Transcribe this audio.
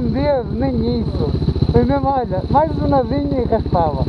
nem isso. Foi mesmo, olha, mais um nadinho e raspava.